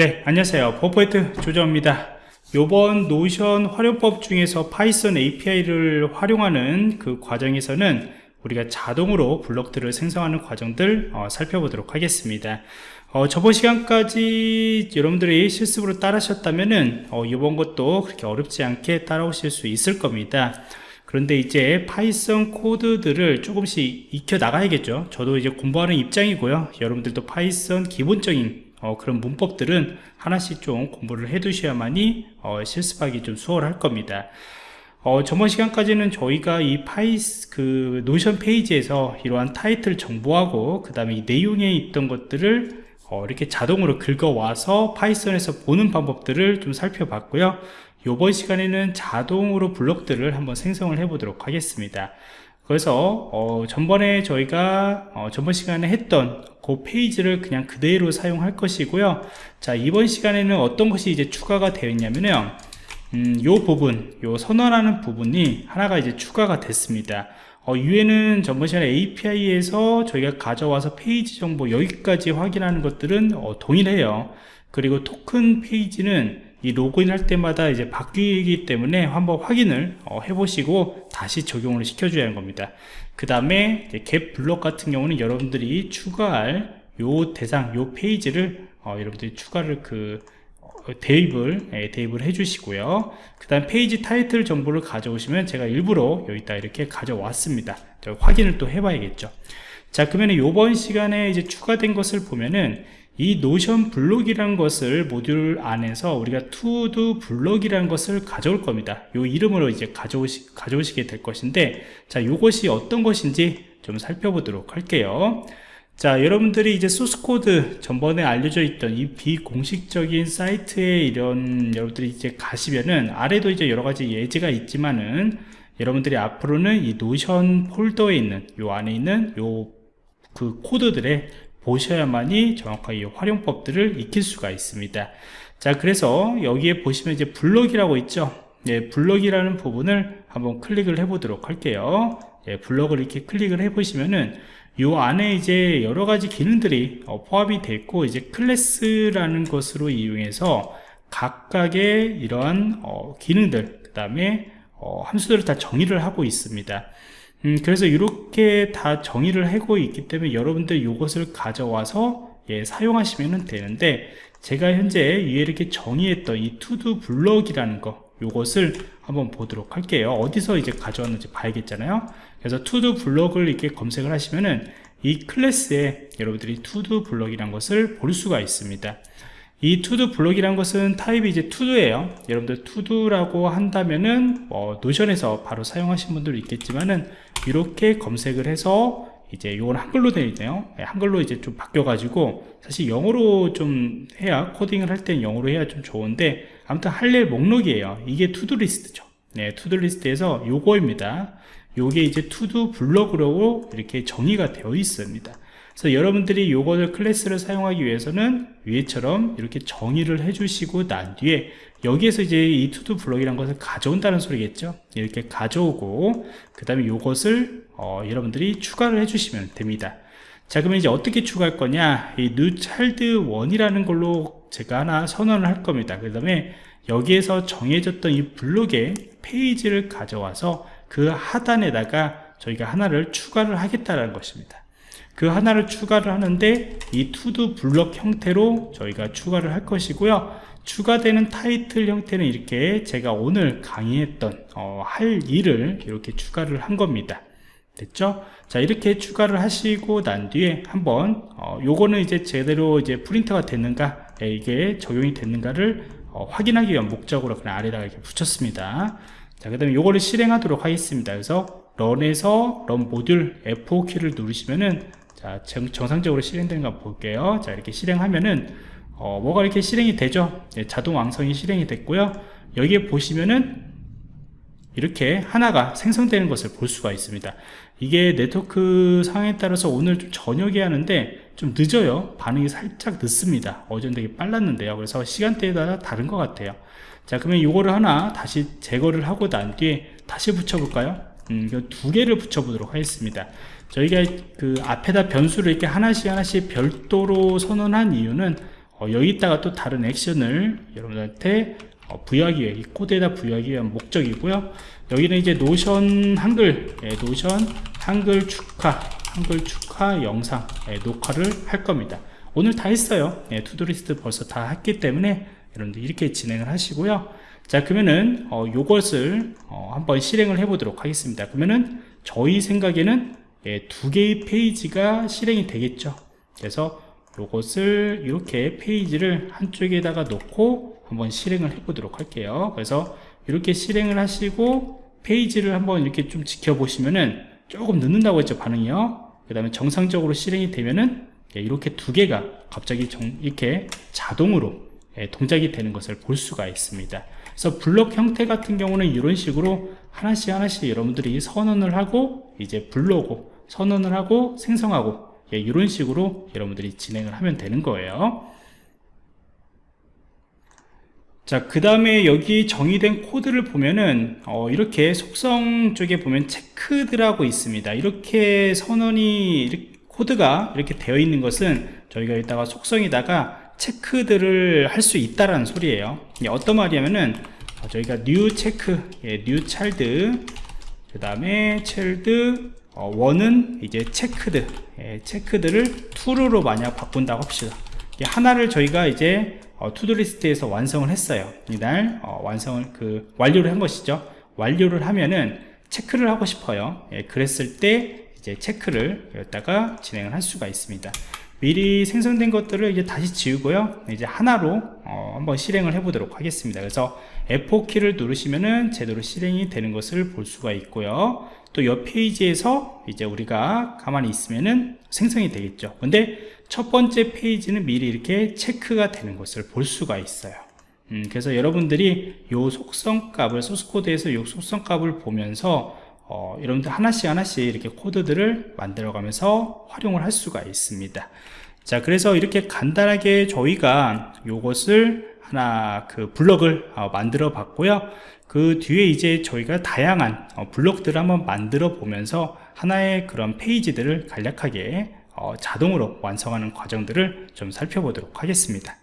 네 안녕하세요. 버퍼포인트 조정입니다. 요번 노션 활용법 중에서 파이썬 API를 활용하는 그 과정에서는 우리가 자동으로 블록들을 생성하는 과정들 어, 살펴보도록 하겠습니다. 어, 저번 시간까지 여러분들이 실습으로 따라하셨다면은 어, 이번 것도 그렇게 어렵지 않게 따라오실 수 있을 겁니다. 그런데 이제 파이썬 코드들을 조금씩 익혀 나가야겠죠? 저도 이제 공부하는 입장이고요. 여러분들도 파이썬 기본적인 어, 그런 문법들은 하나씩 좀 공부를 해 두셔야만이 어, 실습하기 좀 수월할 겁니다. 어, 저번 시간까지는 저희가 이 파이스 그 노션 페이지에서 이러한 타이틀 정보하고 그 다음에 이 내용에 있던 것들을 어, 이렇게 자동으로 긁어와서 파이썬에서 보는 방법들을 좀 살펴봤고요. 이번 시간에는 자동으로 블록들을 한번 생성을 해 보도록 하겠습니다. 그래서 어, 전번에 저희가 어, 전번 시간에 했던 그 페이지를 그냥 그대로 사용할 것이고요. 자 이번 시간에는 어떤 것이 이제 추가가 되어 있냐면요. 음, 요 부분 요 선언하는 부분이 하나가 이제 추가가 됐습니다. 어, 위에는 전번 시간에 API에서 저희가 가져와서 페이지 정보 여기까지 확인하는 것들은 어, 동일해요. 그리고 토큰 페이지는 이 로그인 할 때마다 이제 바뀌기 때문에 한번 확인을 어, 해보시고 다시 적용을 시켜줘야 하는 겁니다. 그 다음에 get 블록 같은 경우는 여러분들이 추가할 요 대상 요 페이지를 어, 여러분들이 추가를 그 어, 대입을 예, 대입을 해 주시고요. 그 다음 페이지 타이틀 정보를 가져오시면 제가 일부러 여기다 이렇게 가져왔습니다. 확인을 또 해봐야겠죠. 자 그러면 이번 시간에 이제 추가된 것을 보면은 이 노션 블록이라는 것을 모듈 안에서 우리가 todo 블록이라는 것을 가져올 겁니다. 이 이름으로 이제 가져오시, 가져오시게 될 것인데 자 이것이 어떤 것인지 좀 살펴보도록 할게요. 자 여러분들이 이제 소스코드 전번에 알려져 있던 이 비공식적인 사이트에 이런 여러분들이 이제 가시면은 아래도 이제 여러가지 예제가 있지만은 여러분들이 앞으로는 이 노션 폴더에 있는 요 안에 있는 요 그 코드들의 보셔야만이 정확하게 활용법들을 익힐 수가 있습니다. 자 그래서 여기에 보시면 이제 블럭이라고 있죠? 예, 블럭이라는 부분을 한번 클릭을 해 보도록 할게요. 예, 블럭을 이렇게 클릭을 해 보시면은 요 안에 이제 여러 가지 기능들이 어, 포함이 있고 이제 클래스라는 것으로 이용해서 각각의 이러한 어, 기능들 그 다음에 어, 함수들을 다 정의를 하고 있습니다 음, 그래서 이렇게 다 정의를 하고 있기 때문에 여러분들 이것을 가져와서 예, 사용하시면 되는데 제가 현재 이렇게 정의했던 이 투두 블럭이라는 거 이것을 한번 보도록 할게요. 어디서 이제 가져왔는지 봐야겠잖아요. 그래서 todo 블럭을 이렇게 검색을 하시면은 이 클래스에 여러분들이 todo 블럭이라는 것을 볼 수가 있습니다. 이 todo 블록이란 것은 타입이 이제 todo예요. 여러분들 todo라고 한다면은 뭐 노션에서 바로 사용하신 분들도 있겠지만은 이렇게 검색을 해서 이제 이건 한글로 되어 있네요. 네, 한글로 이제 좀 바뀌어 가지고 사실 영어로 좀 해야 코딩을 할 때는 영어로 해야 좀 좋은데 아무튼 할일 목록이에요. 이게 todo list죠. 네 todo list에서 요거입니다. 요게 이제 todo 블럭으로 이렇게 정의가 되어 있습니다 그래서 여러분들이 이것을 클래스를 사용하기 위해서는 위에처럼 이렇게 정의를 해주시고 난 뒤에 여기에서 이제 이 todo 블럭이라는 것을 가져온다는 소리겠죠? 이렇게 가져오고 그 다음에 이것을 어, 여러분들이 추가를 해주시면 됩니다. 자 그러면 이제 어떻게 추가할 거냐? 이 new child 1이라는 걸로 제가 하나 선언을 할 겁니다. 그 다음에 여기에서 정해졌던 이 블록의 페이지를 가져와서 그 하단에다가 저희가 하나를 추가를 하겠다는 것입니다 그 하나를 추가를 하는데 이 투두 블럭 형태로 저희가 추가를 할 것이고요. 추가되는 타이틀 형태는 이렇게 제가 오늘 강의했던 어, 할 일을 이렇게 추가를 한 겁니다. 됐죠? 자 이렇게 추가를 하시고 난 뒤에 한번 어, 요거는 이제 제대로 이제 프린터가 됐는가 예, 이게 적용이 됐는가를 어, 확인하기 위한 목적으로 그냥 아래다가 이렇게 붙였습니다. 자그 다음에 요거를 실행하도록 하겠습니다. 그래서 런에서 런 모듈 F5 키를 누르시면은 자 정상적으로 실행되는 거 볼게요. 자 이렇게 실행하면은 어, 뭐가 이렇게 실행이 되죠? 네, 자동 왕성이 실행이 됐고요. 여기에 보시면은 이렇게 하나가 생성되는 것을 볼 수가 있습니다. 이게 네트워크 상황에 따라서 오늘 좀 저녁에 하는데 좀 늦어요. 반응이 살짝 늦습니다. 어제는 되게 빨랐는데요. 그래서 시간대에 따라 다른 것 같아요. 자 그러면 이거를 하나 다시 제거를 하고 난 뒤에 다시 붙여 볼까요? 음, 두 개를 붙여 보도록 하겠습니다 저희가 그 앞에다 변수를 이렇게 하나씩 하나씩 별도로 선언한 이유는 어, 여기다가 또 다른 액션을 여러분들한테 어, 부여하기 위해 이 코드에다 부여하기 위한 목적이고요. 여기는 이제 노션 한글 예, 노션 한글 축하 한글 축하 영상 예, 녹화를 할 겁니다. 오늘 다 했어요. 예, todo list 벌써 다 했기 때문에 여러분들 이렇게 진행을 하시고요. 자 그러면은 어, 요것을 어, 한번 실행을 해 보도록 하겠습니다. 그러면은 저희 생각에는 예, 두 개의 페이지가 실행이 되겠죠. 그래서 요것을 이렇게 페이지를 한쪽에다가 놓고 한번 실행을 해 보도록 할게요. 그래서 이렇게 실행을 하시고 페이지를 한번 이렇게 좀 지켜보시면은 조금 늦는다고 했죠 반응이요. 그 다음에 정상적으로 실행이 되면은 예, 이렇게 두 개가 갑자기 정- 이렇게 자동으로 예, 동작이 되는 것을 볼 수가 있습니다 그래서 블록 형태 같은 경우는 이런 식으로 하나씩 하나씩 여러분들이 선언을 하고 이제 불러오고 선언을 하고 생성하고 예, 이런 식으로 여러분들이 진행을 하면 되는 거예요 자, 그 다음에 여기 정의된 코드를 보면은, 어, 이렇게 속성 쪽에 보면 체크드라고 있습니다. 이렇게 선언이, 코드가 이렇게 되어 있는 것은 저희가 여기다가 속성에다가 체크드를 할수 있다라는 소리예요. 어떤 말이냐면은, 어, 저희가 new check, 예, new child, 그 다음에 child, 어, one은 이제 checked, 예, checked를 true로 만약 바꾼다고 합시다. 이 하나를 저희가 이제 어, to-do list에서 완성을 했어요 이날 어, 완성을 그 완료를 한 것이죠 완료를 하면은 체크를 하고 싶어요 예, 그랬을 때 이제 체크를 여기다가 진행을 할 수가 있습니다 미리 생성된 것들을 이제 다시 지우고요. 이제 하나로 어, 한번 실행을 해 보도록 하겠습니다. 그래서 F4키를 누르시면은 제대로 실행이 되는 것을 볼 수가 있고요. 또 옆 페이지에서 이제 우리가 가만히 있으면은 생성이 되겠죠. 근데 첫 번째 페이지는 미리 이렇게 체크가 되는 것을 볼 수가 있어요. 음, 그래서 여러분들이 요 속성 값을 소스코드에서 요 속성 값을 보면서 어, 여러분들 하나씩 하나씩 이렇게 코드들을 만들어 가면서 활용을 할 수가 있습니다. 자 그래서 이렇게 간단하게 저희가 요것을 하나 그 블럭을 어, 만들어 봤고요. 그 뒤에 이제 저희가 다양한 어, 블록들을 한번 만들어 보면서 하나의 그런 페이지들을 간략하게 어, 자동으로 완성하는 과정들을 좀 살펴보도록 하겠습니다